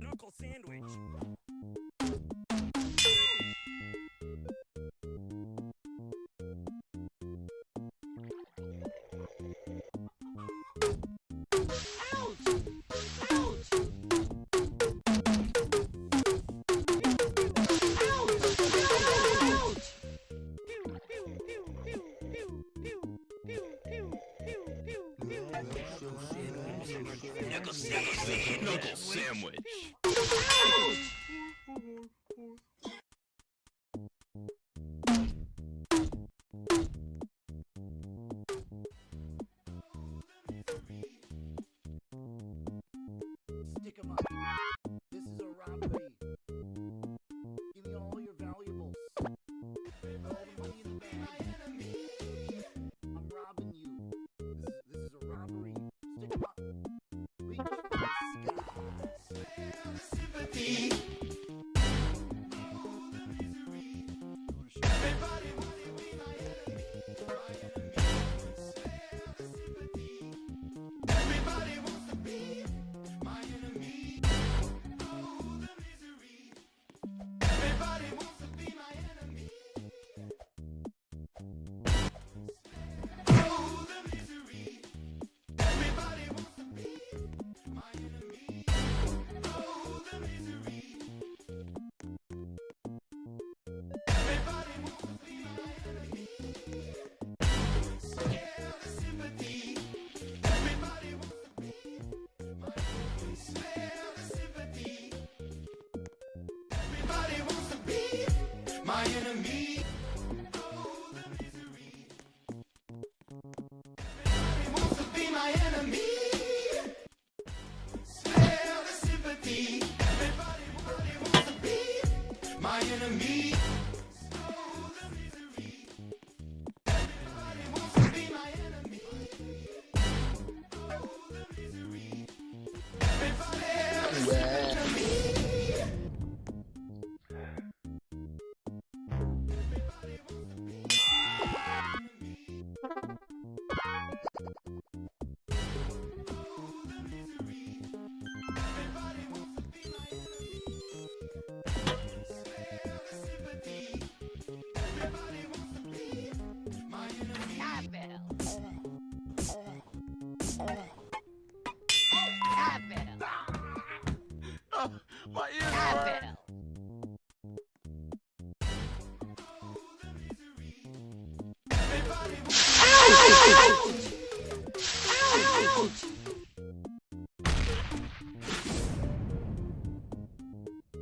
Knuckle sandwich. Sandwich. Knuckle sandwich.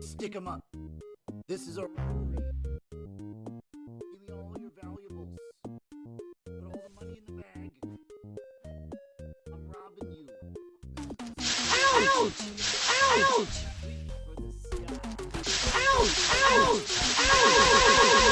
Stick 'em up. This is a robbery. Give me all your valuables. Put all the money in the bag. I'm robbing you. Ouch! Ouch! For the sky. Everybody wants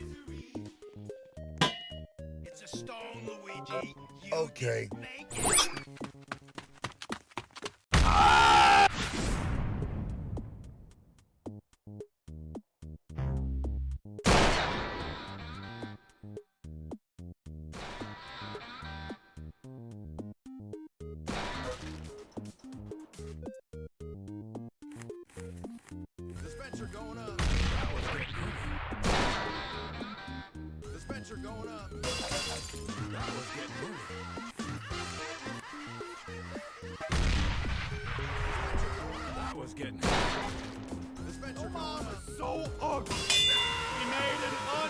misery. It's a stone, Luigi. You Okay. Didn't make it. Dispenser going up. Dispenser going up. I was getting. Dispenser going up. So ugly. He made it.